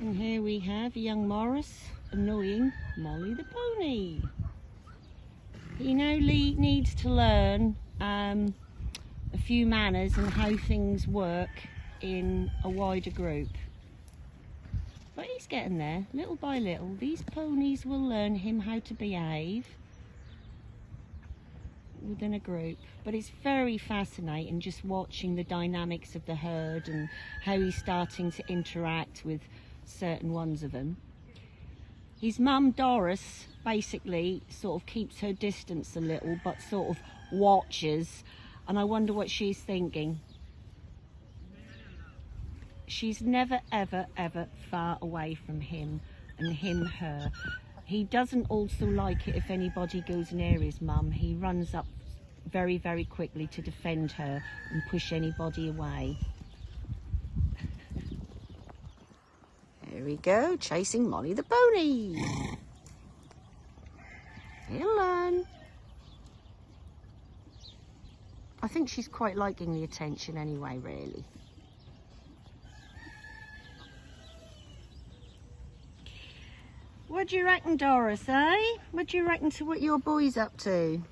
And here we have young Morris annoying Molly the pony. He now needs to learn um, a few manners and how things work in a wider group. But he's getting there, little by little. These ponies will learn him how to behave within a group. But it's very fascinating just watching the dynamics of the herd and how he's starting to interact with certain ones of them. His mum Doris basically sort of keeps her distance a little but sort of watches and I wonder what she's thinking. She's never ever ever far away from him and him her. He doesn't also like it if anybody goes near his mum. He runs up very very quickly to defend her and push anybody away. There we go, chasing Molly the pony. He'll. I think she's quite liking the attention anyway, really. What do you reckon, Doris, eh? What do you reckon to what your boy's up to?